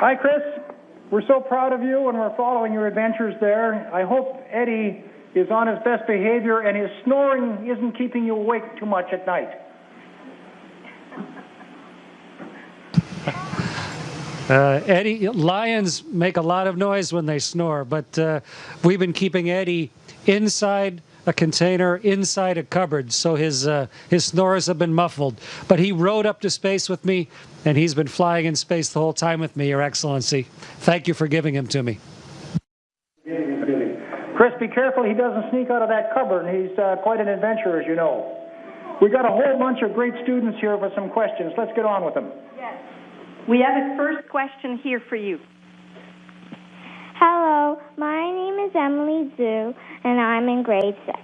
Hi, Chris. We're so proud of you and we're following your adventures there. I hope Eddie is on his best behavior and his snoring isn't keeping you awake too much at night. Uh, Eddie, lions make a lot of noise when they snore, but uh, we've been keeping Eddie inside a container, inside a cupboard, so his uh, his snores have been muffled. But he rode up to space with me, and he's been flying in space the whole time with me, Your Excellency. Thank you for giving him to me. Chris, be careful he doesn't sneak out of that cupboard. He's uh, quite an adventurer, as you know. We got a whole bunch of great students here for some questions. Let's get on with them. Yes. We have a first question here for you. My name is Emily Zhu, and I'm in grade six.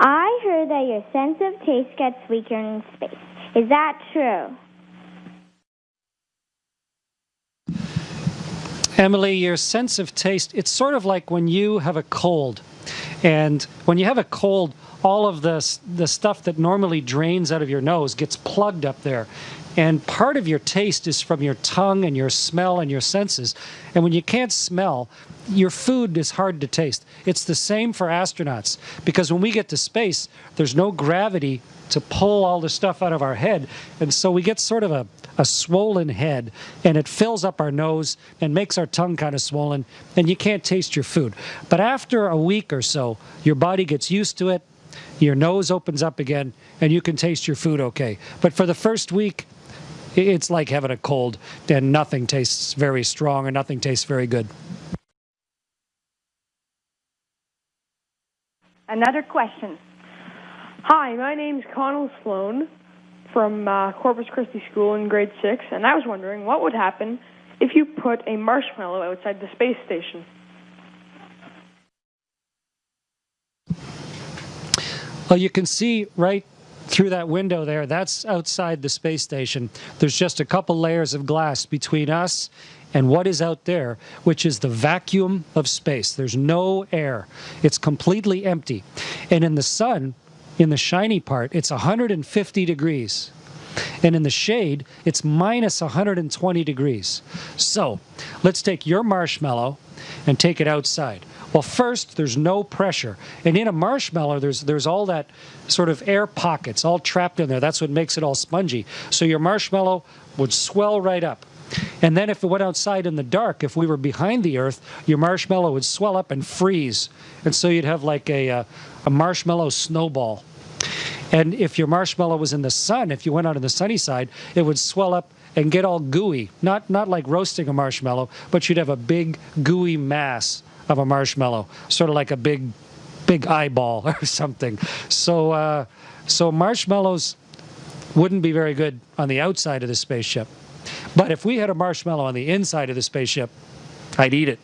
I heard that your sense of taste gets weaker in space. Is that true? Emily, your sense of taste, it's sort of like when you have a cold. And when you have a cold, all of the, the stuff that normally drains out of your nose gets plugged up there. And part of your taste is from your tongue and your smell and your senses. And when you can't smell, your food is hard to taste. It's the same for astronauts because when we get to space, there's no gravity to pull all the stuff out of our head. And so we get sort of a, a swollen head and it fills up our nose and makes our tongue kind of swollen and you can't taste your food. But after a week or so, your body gets used to it, your nose opens up again and you can taste your food okay. But for the first week, it's like having a cold and nothing tastes very strong or nothing tastes very good. Another question. Hi, my name's Connell Sloan from uh, Corpus Christi School in grade six, and I was wondering what would happen if you put a marshmallow outside the space station. Well, you can see right through that window there, that's outside the space station. There's just a couple layers of glass between us and what is out there, which is the vacuum of space. There's no air. It's completely empty. And in the sun, in the shiny part, it's 150 degrees. And in the shade, it's minus 120 degrees. So let's take your marshmallow and take it outside. Well, first, there's no pressure. And in a marshmallow, there's, there's all that sort of air pockets all trapped in there. That's what makes it all spongy. So your marshmallow would swell right up. And then if it went outside in the dark, if we were behind the Earth, your marshmallow would swell up and freeze. And so you'd have like a, a, uh, a marshmallow snowball. And if your marshmallow was in the sun, if you went out on the sunny side, it would swell up and get all gooey. Not, not like roasting a marshmallow, but you'd have a big gooey mass of a marshmallow, sort of like a big, big eyeball or something. So, uh, so marshmallows wouldn't be very good on the outside of the spaceship. But if we had a marshmallow on the inside of the spaceship, I'd eat it.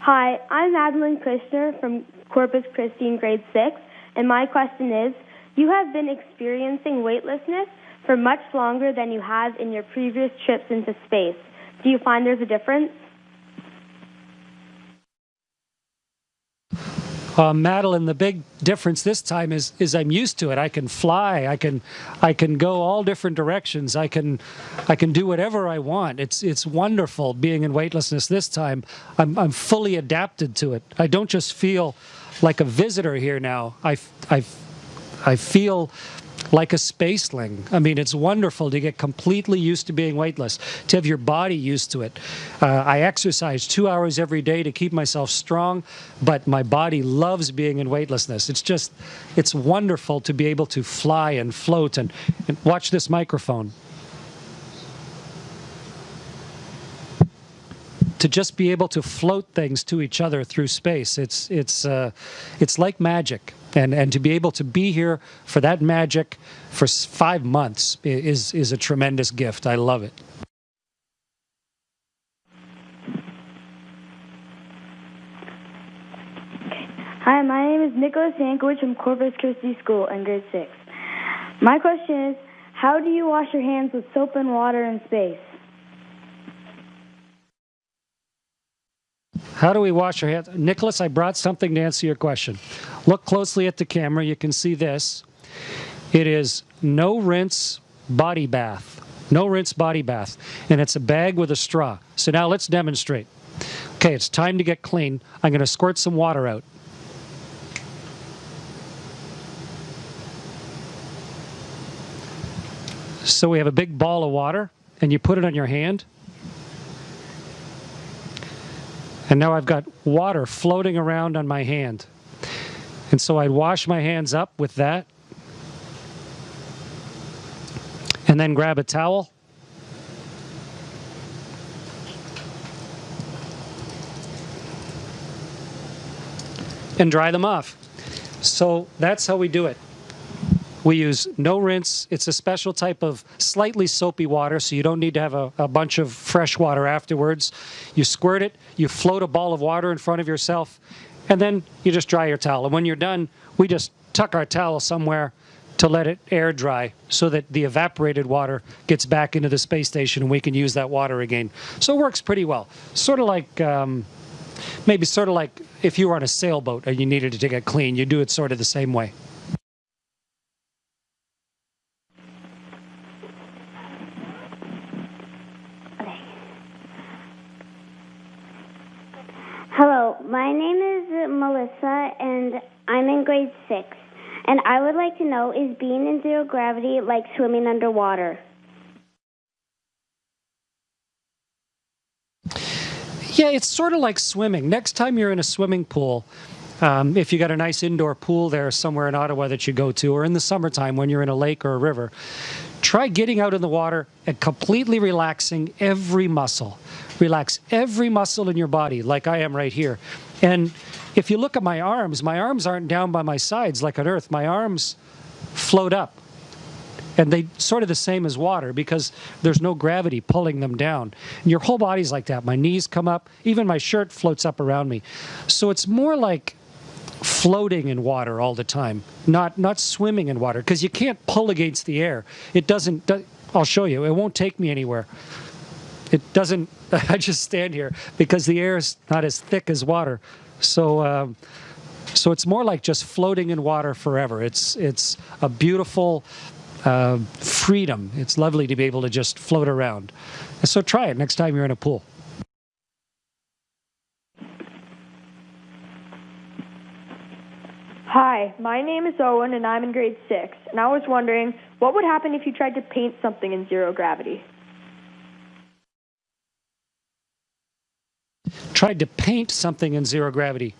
Hi, I'm Madeline Kushner from Corpus Christi in grade 6, and my question is, you have been experiencing weightlessness for much longer than you have in your previous trips into space. Do you find there's a difference? Uh, Madeline, the big difference this time is is I'm used to it. I can fly. I can I can go all different directions. I can I can do whatever I want. It's it's wonderful being in weightlessness this time. I'm I'm fully adapted to it. I don't just feel like a visitor here now. I I I feel like a spaceling. I mean, it's wonderful to get completely used to being weightless, to have your body used to it. Uh, I exercise two hours every day to keep myself strong, but my body loves being in weightlessness. It's just, it's wonderful to be able to fly and float and, and watch this microphone. to just be able to float things to each other through space. It's it's uh, it's like magic, and and to be able to be here for that magic for five months is is a tremendous gift. I love it. Hi, my name is Nicholas Hankovich from Corpus Christi School in grade six. My question is, how do you wash your hands with soap and water in space? How do we wash our hands? Nicholas, I brought something to answer your question. Look closely at the camera. You can see this. It is no rinse, body bath. No rinse body bath. And it's a bag with a straw. So now let's demonstrate. Okay, it's time to get clean. I'm going to squirt some water out. So we have a big ball of water, and you put it on your hand. And now I've got water floating around on my hand. And so I'd wash my hands up with that. And then grab a towel. And dry them off. So that's how we do it. We use no rinse. It's a special type of slightly soapy water, so you don't need to have a, a, bunch of fresh water afterwards. You squirt it, you float a ball of water in front of yourself, and then you just dry your towel. And when you're done, we just tuck our towel somewhere to let it air dry so that the evaporated water gets back into the space station and we can use that water again. So it works pretty well. Sort of like, um, maybe sort of like if you were on a sailboat and you needed to get clean, you do it sort of the same way. My name is Melissa, and I'm in grade six. And I would like to know is being in zero gravity like swimming underwater? Yeah, it's sort of like swimming. Next time you're in a swimming pool, um, if you got a nice indoor pool there somewhere in Ottawa that you go to, or in the summertime when you're in a lake or a river, try getting out in the water and completely relaxing every muscle. Relax every muscle in your body, like I am right here. And if you look at my arms, my arms aren't down by my sides like on Earth. My arms float up. And they sort of the same as water because there's no gravity pulling them down. And your whole body's like that. My knees come up, even my shirt floats up around me. So it's more like floating in water all the time, not not swimming in water because you can't pull against the air. It doesn't. I'll show you. It won't take me anywhere. It doesn't. I just stand here because the air is not as thick as water. So. Um, so it's more like just floating in water forever. It's it's a beautiful uh, freedom. It's lovely to be able to just float around. So try it next time you're in a pool. Hi, my name is Owen and I'm in grade 6, and I was wondering what would happen if you tried to paint something in zero gravity? Tried to paint something in zero gravity.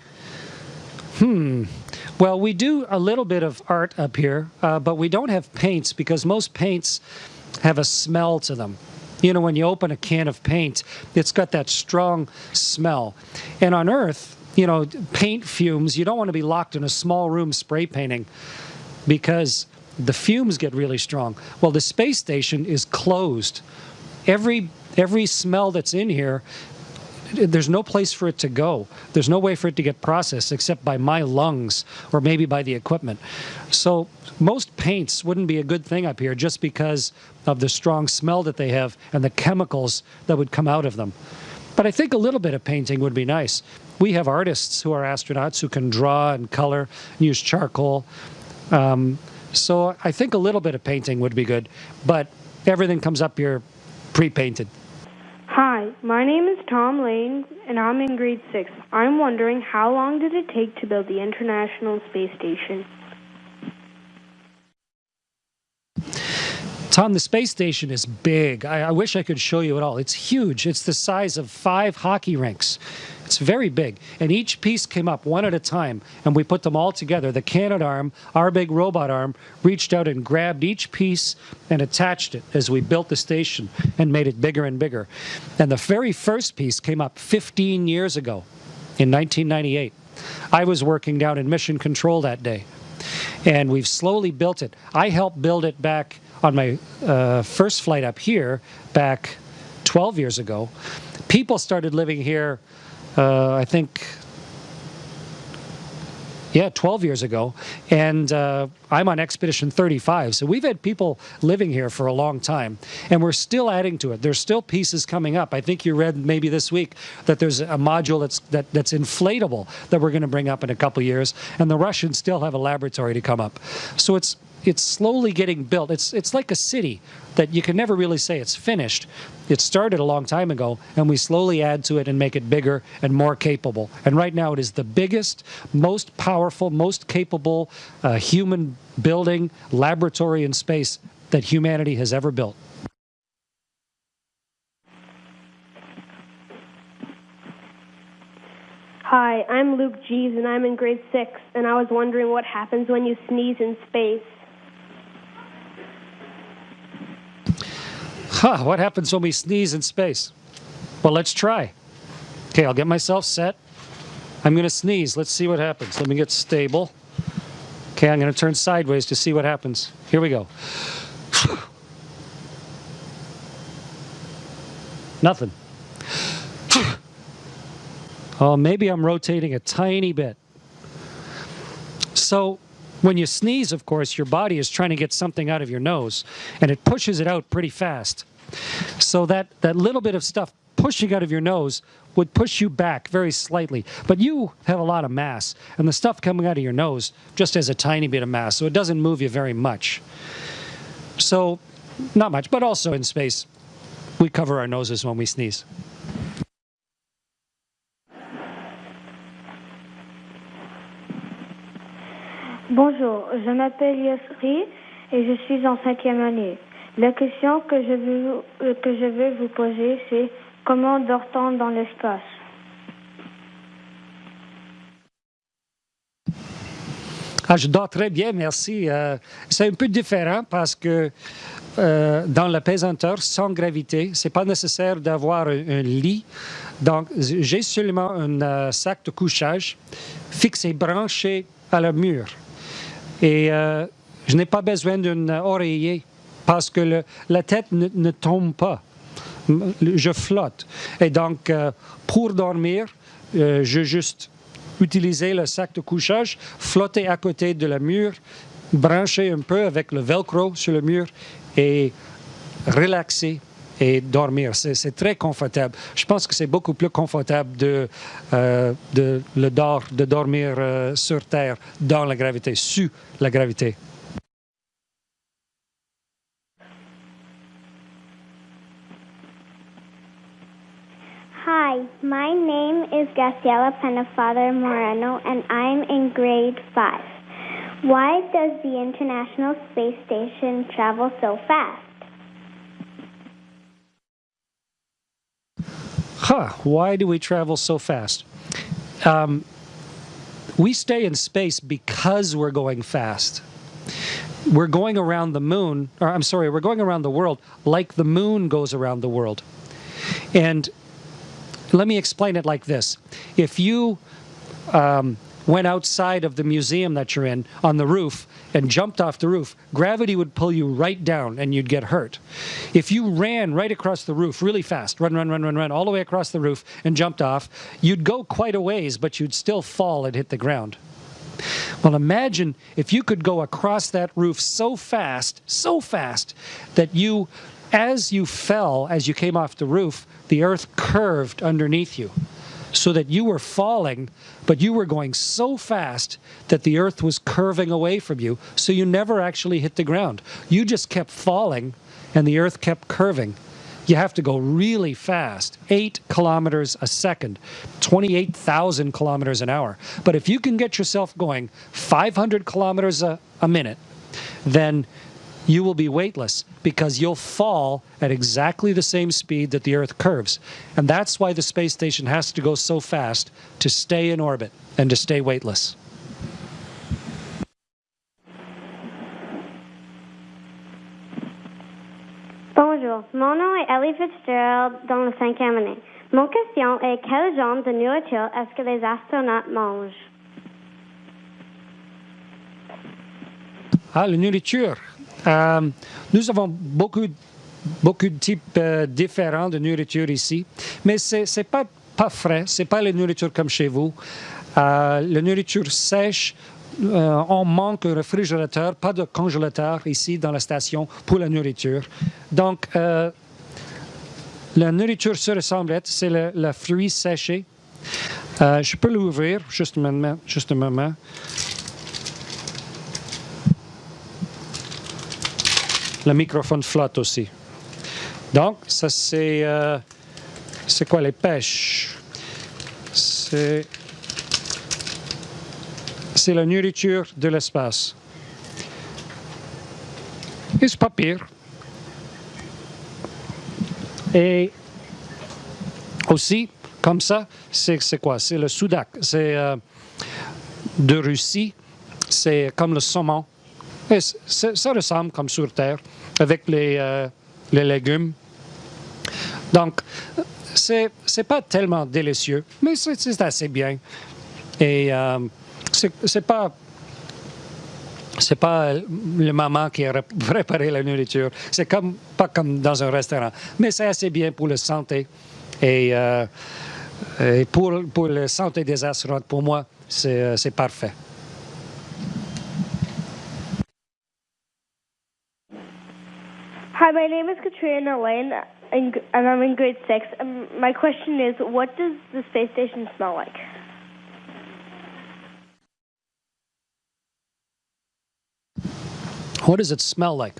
Hmm. Well, we do a little bit of art up here, uh, but we don't have paints because most paints have a smell to them. You know, when you open a can of paint, it's got that strong smell. And on Earth, you know, paint fumes, you don't want to be locked in a small room spray painting because the fumes get really strong. Well, the space station is closed. Every every smell that's in here there's no place for it to go. There's no way for it to get processed except by my lungs or maybe by the equipment. So most paints wouldn't be a good thing up here just because of the strong smell that they have and the chemicals that would come out of them. But I think a little bit of painting would be nice we have artists who are astronauts who can draw and color, and use charcoal. Um, so I think a little bit of painting would be good, but everything comes up here pre-painted. My name is Tom Lane, and I'm in grade six. I'm wondering how long did it take to build the International Space Station? Tom, the space station is big. I, I, wish I could show you it all. It's huge. It's the size of five hockey rinks. It's very big. And each piece came up one at a time, and we put them all together. The Canadarm, our big robot arm, reached out and grabbed each piece and attached it as we built the station and made it bigger and bigger. And the very first piece came up 15 years ago in 1998. I was working down in Mission Control that day. And we've slowly built it. I helped build it back on my uh, first flight up here back 12 years ago, people started living here, uh, I think, yeah, 12 years ago. And uh, I'm on Expedition 35. So we've had people living here for a long time. And we're still adding to it. There's still pieces coming up. I think you read maybe this week that there's a module that's, that, that's inflatable that we're going to bring up in a couple years. And the Russians still have a laboratory to come up. So it's it's slowly getting built. It's it's like a city that you can never really say it's finished. It started a long time ago, and we slowly add to it and make it bigger and more capable. And right now, it is the biggest, most powerful, most capable uh, human building laboratory in space that humanity has ever built. Hi, I'm Luke Jeeves, and I'm in grade six, and I was wondering what happens when you sneeze in space. Huh, what happens when we sneeze in space? Well, let's try. Okay, I'll get myself set. I'm going to sneeze. Let's see what happens. Let me get stable. Okay, I'm going to turn sideways to see what happens. Here we go. Nothing. Oh, maybe I'm rotating a tiny bit. So when you sneeze, of course, your body is trying to get something out of your nose, and it pushes it out pretty fast. So that, that little bit of stuff pushing out of your nose would push you back very slightly. But you have a lot of mass, and the stuff coming out of your nose just has a tiny bit of mass, so it doesn't move you very much. So, not much, but also in space, we cover our noses when we sneeze. Bonjour, je m'appelle Yosri et je suis en cinquième année. La question que je veux, euh, que je veux vous poser, c'est comment dort-on dans l'espace? Ah, je dors très bien, merci. Euh, c'est un peu différent parce que euh, dans la pesanteur, sans gravité, c'est pas nécessaire d'avoir un, lit. Donc, j'ai seulement un sac de couchage fixé, branché à la mur. Et je n'ai pas besoin d'un oreiller parce que la tête ne, tombe pas. Je flotte. Et donc, euh, pour dormir, euh, je juste utiliser le sac de couchage, flotter à côté de la mur, brancher un peu avec le velcro sur le mur et relaxer et dormir. C'est très confortable. Je pense que c'est beaucoup plus confortable de, euh, de, de dormir euh, sur Terre dans la gravité, sous la gravité. Hi, my name is Graciela Penafather Moreno, and I'm in grade 5. Why does the International Space Station travel so fast? Huh, why do we travel so fast? Um, we stay in space because we're going fast. We're going around the moon, or I'm sorry, we're going around the world like the moon goes around the world. And let me explain it like this. If you um, went outside of the museum that you're in on the roof and jumped off the roof, gravity would pull you right down and you'd get hurt. If you ran right across the roof really fast, run, run, run, run, run, all the way across the roof and jumped off, you'd go quite a ways, but you'd still fall and hit the ground. Well, imagine if you could go across that roof so fast, so fast, that you, as you fell, as you came off the roof, the earth curved underneath you so that you were falling, but you were going so fast that the earth was curving away from you, so you never actually hit the ground. You just kept falling, and the earth kept curving. You have to go really fast, 8 kilometers a second, 28,000 kilometers an hour. But if you can get yourself going 500 kilometers a, a minute, then you will be weightless because you'll fall at exactly the same speed that the Earth curves. And that's why the space station has to go so fast to stay in orbit and to stay weightless. Bonjour, mon nom est Ellie Fitzgerald dans le cinquième année. Mon question est quel genre de nourriture est-ce que les astronautes mangent? Ah, la nourriture. Euh, nous avons beaucoup, beaucoup de types euh, différents de nourriture ici, mais ce n'est pas, pas frais, ce n'est pas la nourriture comme chez vous. Euh, la nourriture sèche, on manque un réfrigérateur, pas de congélateur ici dans la station pour la nourriture. Donc, la nourriture sur la semblette, c'est le, le, fruit séché. Je peux l'ouvrir, juste. Juste un moment. Le microphone flotte aussi. Donc, ça c'est... Euh, c'est quoi les pêches? C'est... C'est la nourriture de l'espace. Et c'est pas pire. Et aussi, comme ça, c'est quoi? C'est le Soudak. C'est euh, de Russie. C'est comme le saumon. Et ça ressemble comme sur Terre, avec les, euh, légumes. Donc, c'est pas tellement délicieux, mais c'est assez bien. Et euh, c'est pas c'est pas le maman qui a préparé la nourriture. C'est comme pas comme dans un restaurant, mais c'est assez bien pour la santé et, euh, pour pour la santé des astronautes. Pour moi, c'est c'est parfait. Katrina Lane, and I'm in grade six. Um, my question is, what does the space station smell like? What does it smell like?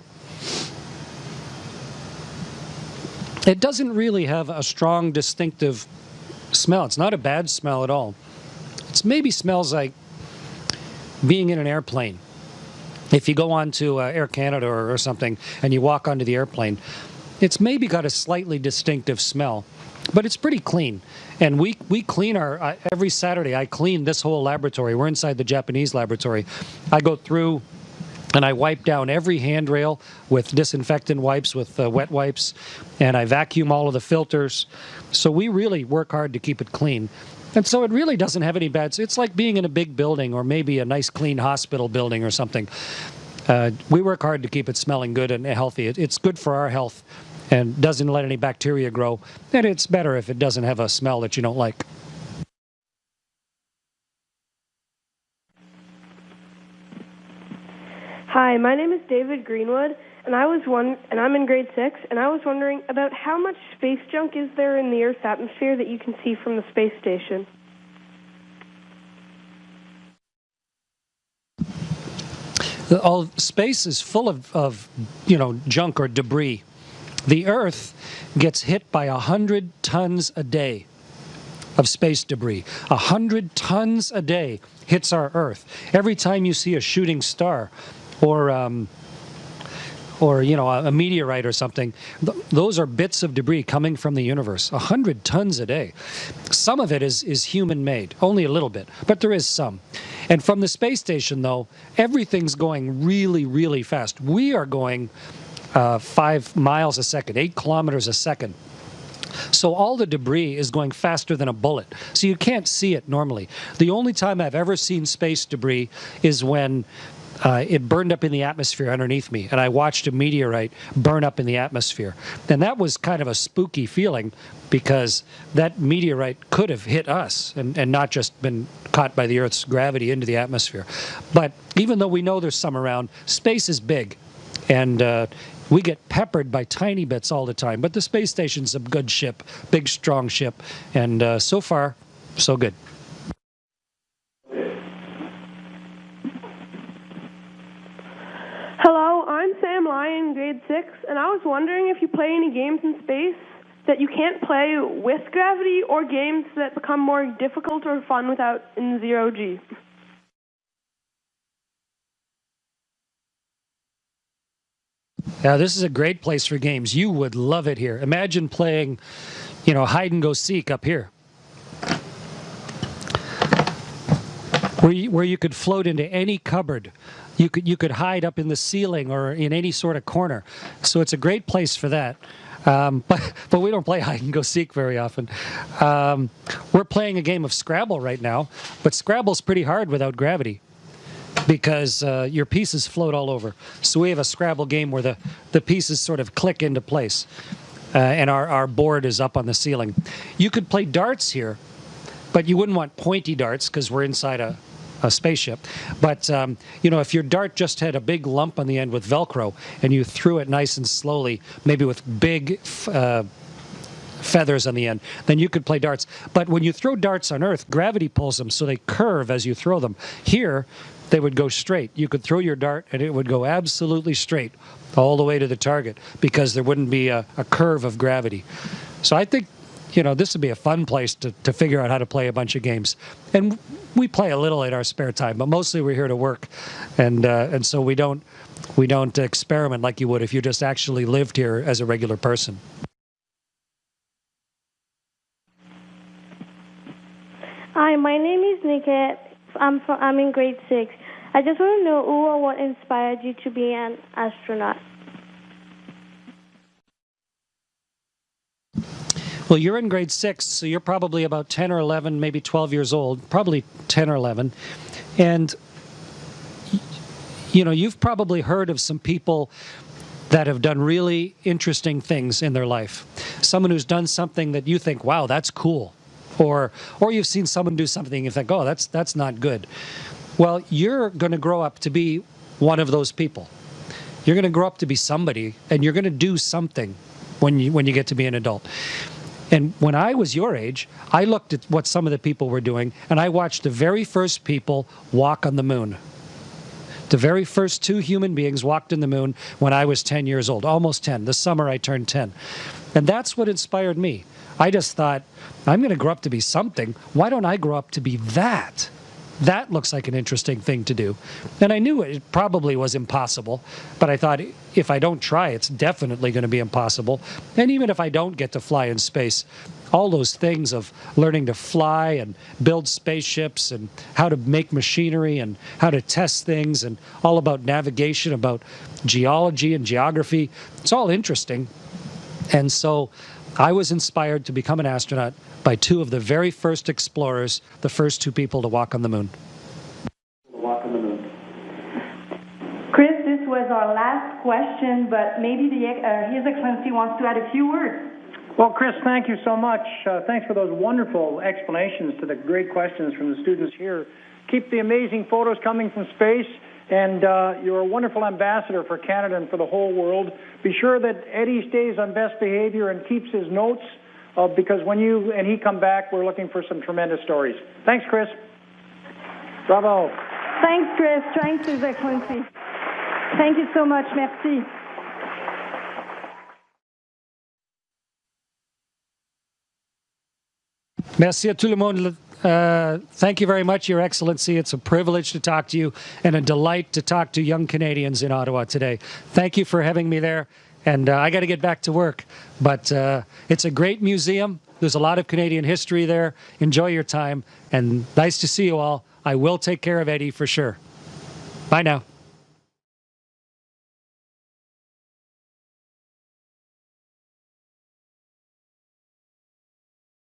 It doesn't really have a strong, distinctive smell. It's not a bad smell at all. It maybe smells like being in an airplane. If you go on to uh, Air Canada or, or something and you walk onto the airplane, it's maybe got a slightly distinctive smell, but it's pretty clean. And we we clean our uh, every Saturday. I clean this whole laboratory. We're inside the Japanese laboratory. I go through and I wipe down every handrail with disinfectant wipes, with uh, wet wipes, and I vacuum all of the filters. So we really work hard to keep it clean. And so it really doesn't have any bad. It's like being in a big building or maybe a nice, clean hospital building or something. Uh, we work hard to keep it smelling good and healthy. It, it's good for our health and doesn't let any bacteria grow. And it's better if it doesn't have a smell that you don't like. Hi, my name is David Greenwood, and I was one, and I'm in grade six, and I was wondering about how much space junk is there in the Earth's atmosphere that you can see from the space station. all space is full of, of you know junk or debris. The Earth gets hit by a hundred tons a day of space debris. A hundred tons a day hits our Earth. Every time you see a shooting star, or um, or you know a, meteorite or something th those are bits of debris coming from the universe a hundred tons a day some of it is is human made only a little bit but there is some and from the space station though everything's going really really fast we are going uh, five miles a second eight kilometers a second so all the debris is going faster than a bullet. So you can't see it normally. The only time I've ever seen space debris is when uh, it burned up in the atmosphere underneath me, and I watched a meteorite burn up in the atmosphere. And that was kind of a spooky feeling because that meteorite could have hit us and, and not just been caught by the Earth's gravity into the atmosphere. But even though we know there's some around, space is big, and uh, we get peppered by tiny bits all the time. But the space station's a good ship, big, strong ship, and uh, so far, so good. Hello, I'm Sam Lyon, grade 6, and I was wondering if you play any games in space that you can't play with gravity or games that become more difficult or fun without in zero G. Yeah, this is a great place for games. You would love it here. Imagine playing, you know, hide and go seek up here. Where you, where you could float into any cupboard you could you could hide up in the ceiling or in any sort of corner. So it's a great place for that. Um, but but we don't play hide and go seek very often. Um, we're playing a game of Scrabble right now, but Scrabble's pretty hard without gravity because uh, your pieces float all over. So we have a Scrabble game where the the pieces sort of click into place, uh, and our our board is up on the ceiling. You could play darts here, but you wouldn't want pointy darts because we're inside a a spaceship. But um, you know, if your dart just had a big lump on the end with Velcro and you threw it nice and slowly, maybe with big uh, feathers on the end, then you could play darts. But when you throw darts on Earth, gravity pulls them, so they curve as you throw them. Here, they would go straight. You could throw your dart and it would go absolutely straight all the way to the target because there wouldn't be a, a curve of gravity. So I think, you know, this would be a fun place to, to figure out how to play a bunch of games. And we play a little in our spare time, but mostly we're here to work. And, uh, and so we don't, we don't experiment like you would if you just actually lived here as a regular person. Hi, my name is Niket. I'm from, I'm in grade six. I just want to know who or what inspired you to be an astronaut. Well, you're in grade six, so you're probably about 10 or 11, maybe 12 years old, probably 10 or 11. And, you know, you've probably heard of some people that have done really interesting things in their life. Someone who's done something that you think, wow, that's cool. Or, or you've seen someone do something and you think, oh, that's, that's not good. Well, you're going to grow up to be one of those people. You're going to grow up to be somebody and you're going to do something when you, when you get to be an adult. And when I was your age, I looked at what some of the people were doing, and I watched the very first people walk on the moon. The very first two human beings walked on the moon when I was 10 years old, almost 10. This summer I turned 10. And that's what inspired me. I just thought, I'm going to grow up to be something. Why don't I grow up to be that? That looks like an interesting thing to do. And I knew it probably was impossible, but I thought if I don't try, it's definitely going to be impossible. And even if I don't get to fly in space, all those things of learning to fly and build spaceships and how to make machinery and how to test things and all about navigation, about geology and geography, it's all interesting. And so I was inspired to become an astronaut by two of the very first explorers, the first two people to walk on the moon. Chris, this was our last question, but maybe the, uh, His Excellency wants to add a few words. Well, Chris, thank you so much. Uh, thanks for those wonderful explanations to the great questions from the students here. Keep the amazing photos coming from space, and uh, you're a wonderful ambassador for Canada and for the whole world. Be sure that Eddie stays on best behavior and keeps his notes uh, because when you and he come back, we're looking for some tremendous stories. Thanks, Chris. Bravo. Thanks, Chris. Thanks, His Excellency. Thank you so much. Merci. Merci à tout le monde. Uh, thank you very much, Your Excellency. It's a privilege to talk to you and a delight to talk to young Canadians in Ottawa today. Thank you for having me there. And uh, I got to get back to work. But uh, it's a great museum. There's a lot of Canadian history there. Enjoy your time. And nice to see you all. I will take care of Eddie for sure. Bye now.